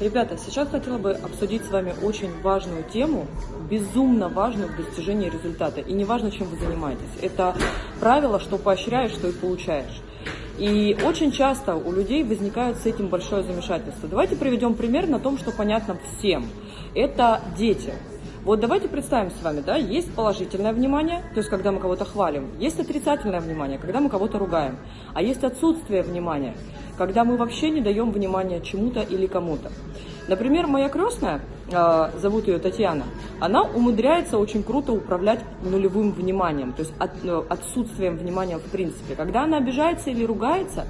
Ребята, сейчас хотела бы обсудить с вами очень важную тему, безумно важную в достижении результата. И не важно, чем вы занимаетесь. Это правило, что поощряешь, что и получаешь. И очень часто у людей возникает с этим большое замешательство. Давайте приведем пример на том, что понятно всем. Это дети. Вот давайте представим с вами, да, есть положительное внимание, то есть когда мы кого-то хвалим, есть отрицательное внимание, когда мы кого-то ругаем, а есть отсутствие внимания, когда мы вообще не даем внимания чему-то или кому-то. Например, моя крестная, а, зовут ее Татьяна, она умудряется очень круто управлять нулевым вниманием, то есть э, отсутствием внимания в принципе. Когда она обижается или ругается,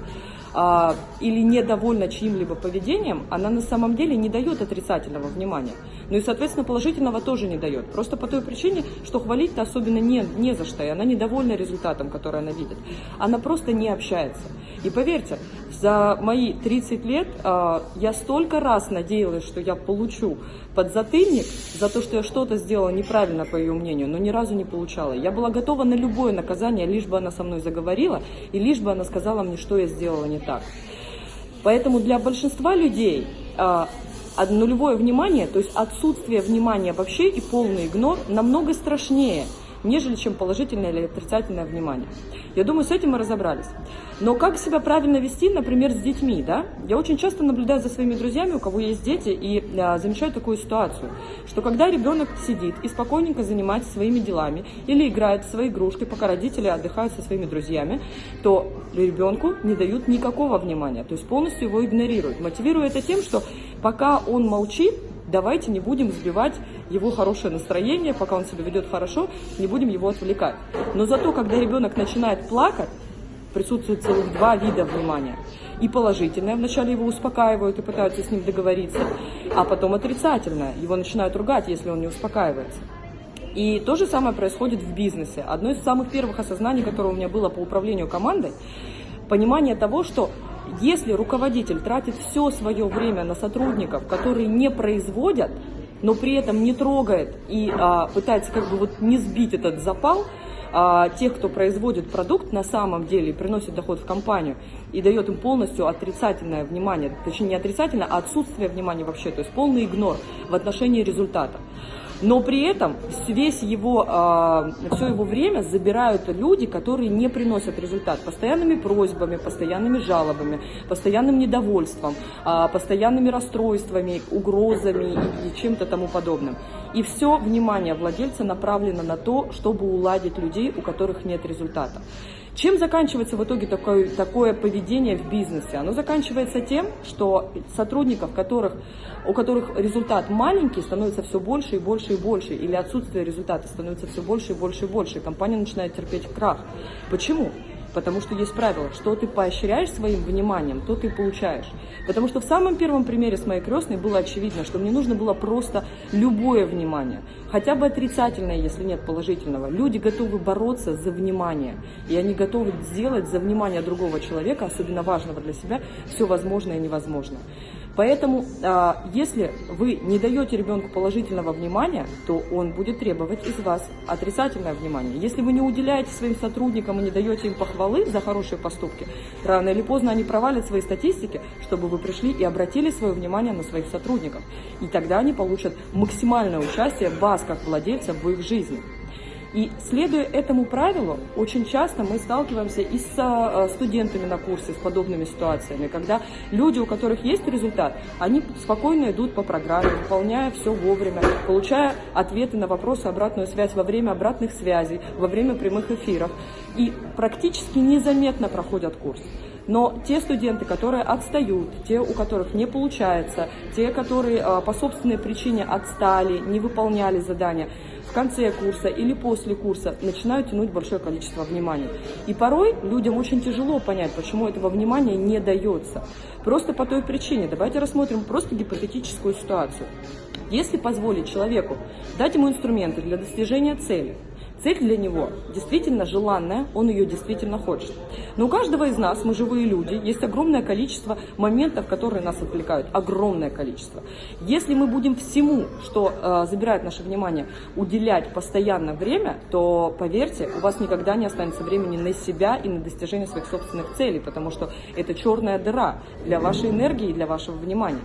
а, или недовольна чьим-либо поведением, она на самом деле не дает отрицательного внимания. Ну и, соответственно, положительного тоже не дает. Просто по той причине, что хвалить-то особенно не, не за что, и она недовольна результатом, который она видит. Она просто не общается. И поверьте, за мои 30 лет э, я столько раз надеялась, что я получу подзатыльник за то, что я что-то сделала неправильно, по ее мнению, но ни разу не получала. Я была готова на любое наказание, лишь бы она со мной заговорила, и лишь бы она сказала мне, что я сделала не так. Поэтому для большинства людей э, нулевое внимание, то есть отсутствие внимания вообще и полный игнор намного страшнее – нежели чем положительное или отрицательное внимание. Я думаю, с этим мы разобрались. Но как себя правильно вести, например, с детьми, да? Я очень часто наблюдаю за своими друзьями, у кого есть дети, и а, замечаю такую ситуацию, что когда ребенок сидит и спокойненько занимается своими делами или играет в свои игрушки, пока родители отдыхают со своими друзьями, то ребенку не дают никакого внимания, то есть полностью его игнорируют. Мотивируя это тем, что пока он молчит, давайте не будем сбивать его хорошее настроение, пока он себя ведет хорошо, не будем его отвлекать. Но зато, когда ребенок начинает плакать, присутствует целых два вида внимания. И положительное, вначале его успокаивают и пытаются с ним договориться, а потом отрицательное, его начинают ругать, если он не успокаивается. И то же самое происходит в бизнесе. Одно из самых первых осознаний, которое у меня было по управлению командой, понимание того, что если руководитель тратит все свое время на сотрудников, которые не производят, но при этом не трогает и а, пытается как бы вот не сбить этот запал, а, тех, кто производит продукт на самом деле, приносит доход в компанию и дает им полностью отрицательное внимание, точнее не отрицательное, а отсутствие внимания вообще, то есть полный игнор в отношении результата но при этом весь его, э, все его время забирают люди, которые не приносят результат. Постоянными просьбами, постоянными жалобами, постоянным недовольством, э, постоянными расстройствами, угрозами и чем-то тому подобным. И все внимание владельца направлено на то, чтобы уладить людей, у которых нет результата. Чем заканчивается в итоге такое, такое поведение в бизнесе? Оно заканчивается тем, что сотрудников, которых, у которых результат маленький, становится все больше и больше и больше, или отсутствие результата становится все больше и больше и больше, и компания начинает терпеть крах. Почему? Потому что есть правило, что ты поощряешь своим вниманием, то ты получаешь. Потому что в самом первом примере с моей крестной было очевидно, что мне нужно было просто любое внимание, хотя бы отрицательное, если нет положительного. Люди готовы бороться за внимание, и они готовы сделать за внимание другого человека, особенно важного для себя, все возможное и невозможное. Поэтому, а, если вы не даете ребенку положительного внимания, то он будет требовать из вас отрицательное внимание. Если вы не уделяете своим сотрудникам и не даете им похвалы за хорошие поступки, рано или поздно они провалят свои статистики, чтобы вы пришли и обратили свое внимание на своих сотрудников. И тогда они получат максимальное участие вас, как владельца, в их жизни. И следуя этому правилу, очень часто мы сталкиваемся и с а, студентами на курсе с подобными ситуациями, когда люди, у которых есть результат, они спокойно идут по программе, выполняя все вовремя, получая ответы на вопросы, обратную связь во время обратных связей, во время прямых эфиров. И практически незаметно проходят курс. Но те студенты, которые отстают, те, у которых не получается, те, которые а, по собственной причине отстали, не выполняли задания, в конце курса или после курса начинают тянуть большое количество внимания. И порой людям очень тяжело понять, почему этого внимания не дается. Просто по той причине. Давайте рассмотрим просто гипотетическую ситуацию. Если позволить человеку дать ему инструменты для достижения цели, Цель для него действительно желанная, он ее действительно хочет. Но у каждого из нас, мы живые люди, есть огромное количество моментов, которые нас отвлекают. Огромное количество. Если мы будем всему, что э, забирает наше внимание, уделять постоянно время, то, поверьте, у вас никогда не останется времени на себя и на достижение своих собственных целей, потому что это черная дыра для вашей энергии и для вашего внимания.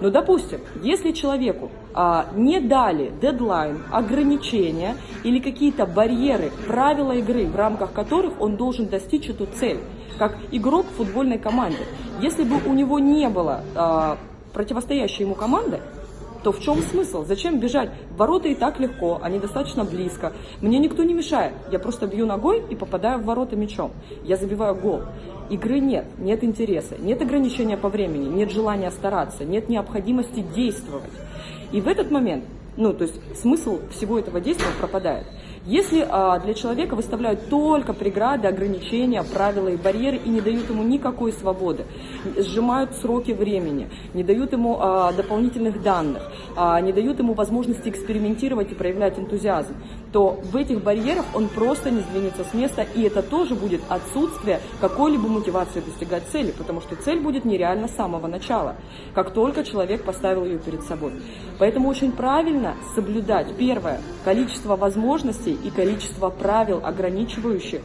Но, допустим, если человеку а, не дали дедлайн, ограничения или какие-то барьеры, правила игры, в рамках которых он должен достичь эту цель, как игрок в футбольной команде, если бы у него не было а, противостоящей ему команды, то в чем смысл? Зачем бежать? Ворота и так легко, они достаточно близко. Мне никто не мешает. Я просто бью ногой и попадаю в ворота мячом. Я забиваю гол. Игры нет, нет интереса, нет ограничения по времени, нет желания стараться, нет необходимости действовать. И в этот момент, ну, то есть смысл всего этого действия пропадает. Если а, для человека выставляют только преграды, ограничения, правила и барьеры и не дают ему никакой свободы, сжимают сроки времени, не дают ему а, дополнительных данных, а, не дают ему возможности экспериментировать и проявлять энтузиазм, то в этих барьерах он просто не сдвинется с места, и это тоже будет отсутствие какой-либо мотивации достигать цели, потому что цель будет нереальна с самого начала, как только человек поставил ее перед собой. Поэтому очень правильно соблюдать, первое, количество возможностей и количество правил, ограничивающих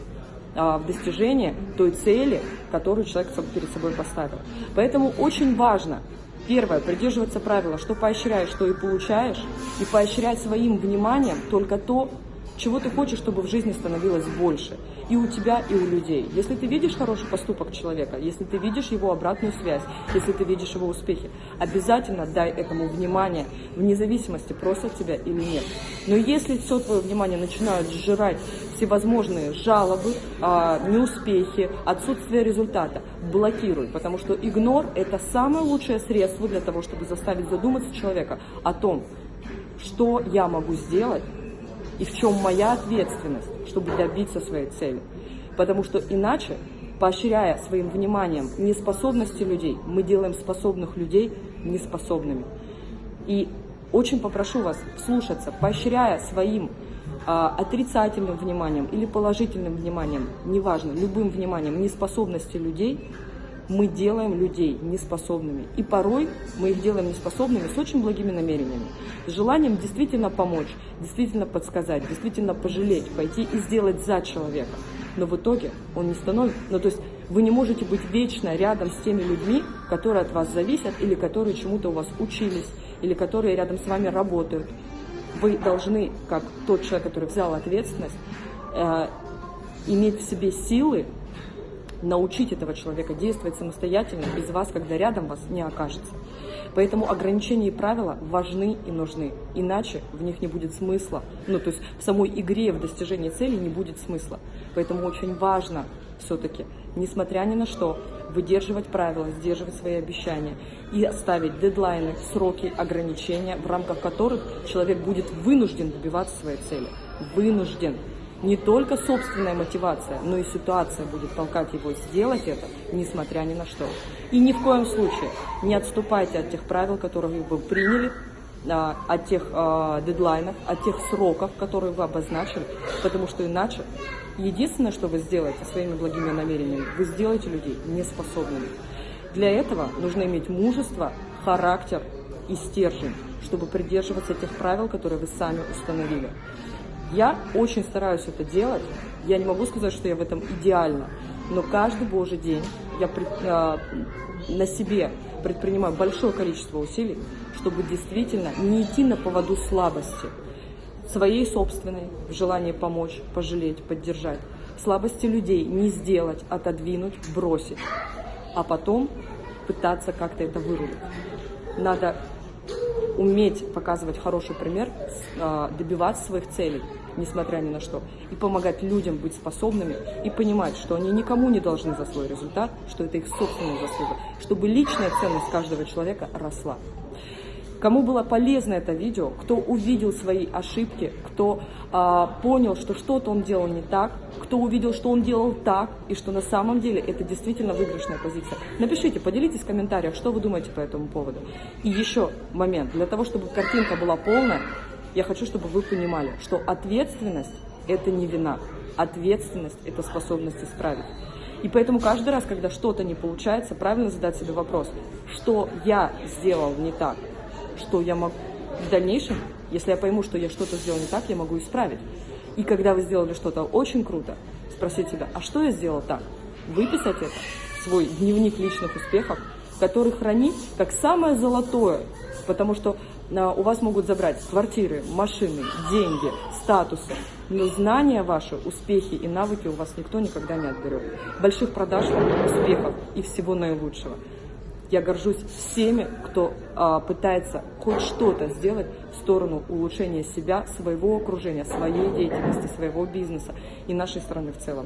а, в достижении той цели, которую человек перед собой поставил. Поэтому очень важно Первое, придерживаться правила, что поощряешь, что и получаешь, и поощрять своим вниманием только то, чего ты хочешь, чтобы в жизни становилось больше. И у тебя, и у людей. Если ты видишь хороший поступок человека, если ты видишь его обратную связь, если ты видишь его успехи, обязательно дай этому внимание, вне зависимости, просят тебя или нет. Но если все твое внимание начинают сжирать всевозможные жалобы, а, неуспехи, отсутствие результата, блокируй, потому что игнор – это самое лучшее средство для того, чтобы заставить задуматься человека о том, что я могу сделать, и в чем моя ответственность, чтобы добиться своей цели. Потому что иначе, поощряя своим вниманием неспособности людей, мы делаем способных людей неспособными. И очень попрошу вас слушаться, поощряя своим а, отрицательным вниманием или положительным вниманием, неважно, любым вниманием неспособности людей, мы делаем людей неспособными. И порой мы их делаем неспособными с очень благими намерениями. С желанием действительно помочь, действительно подсказать, действительно пожалеть, пойти и сделать за человека. Но в итоге он не становится... Ну, то есть вы не можете быть вечно рядом с теми людьми, которые от вас зависят, или которые чему-то у вас учились, или которые рядом с вами работают. Вы должны, как тот человек, который взял ответственность, э, иметь в себе силы научить этого человека действовать самостоятельно без вас, когда рядом вас не окажется. Поэтому ограничения и правила важны и нужны, иначе в них не будет смысла. Ну, то есть в самой игре, в достижении цели не будет смысла. Поэтому очень важно все-таки, несмотря ни на что, выдерживать правила, сдерживать свои обещания и ставить дедлайны, сроки, ограничения, в рамках которых человек будет вынужден добиваться своей цели. Вынужден не только собственная мотивация, но и ситуация будет толкать его сделать это, несмотря ни на что. И ни в коем случае не отступайте от тех правил, которые вы приняли, а, от тех э, дедлайнов, от тех сроков, которые вы обозначили, потому что иначе единственное, что вы сделаете своими благими намерениями, вы сделаете людей неспособными. Для этого нужно иметь мужество, характер и стержень, чтобы придерживаться тех правил, которые вы сами установили. Я очень стараюсь это делать. Я не могу сказать, что я в этом идеально, но каждый божий день я пред, э, на себе предпринимаю большое количество усилий, чтобы действительно не идти на поводу слабости, своей собственной, в желании помочь, пожалеть, поддержать, слабости людей не сделать, отодвинуть, бросить, а потом пытаться как-то это вырулить. Надо уметь показывать хороший пример, а, добиваться своих целей, несмотря ни на что, и помогать людям быть способными и понимать, что они никому не должны за свой результат, что это их собственная заслуга, чтобы личная ценность каждого человека росла. Кому было полезно это видео, кто увидел свои ошибки, кто а, понял, что что-то он делал не так, кто увидел, что он делал так, и что на самом деле это действительно выигрышная позиция. Напишите, поделитесь в комментариях, что вы думаете по этому поводу. И еще момент, для того, чтобы картинка была полная, я хочу, чтобы вы понимали, что ответственность – это не вина, ответственность – это способность исправить. И поэтому каждый раз, когда что-то не получается, правильно задать себе вопрос, что я сделал не так, что я могу в дальнейшем, если я пойму, что я что-то сделал не так, я могу исправить. И когда вы сделали что-то очень круто, спросить себя, а что я сделал так? Выписать это, свой дневник личных успехов, который хранить как самое золотое, потому что а, у вас могут забрать квартиры, машины, деньги, статусы, но знания ваши, успехи и навыки у вас никто никогда не отберет. Больших продаж успехов и всего наилучшего. Я горжусь всеми, кто а, пытается хоть что-то сделать в сторону улучшения себя, своего окружения, своей деятельности, своего бизнеса и нашей страны в целом.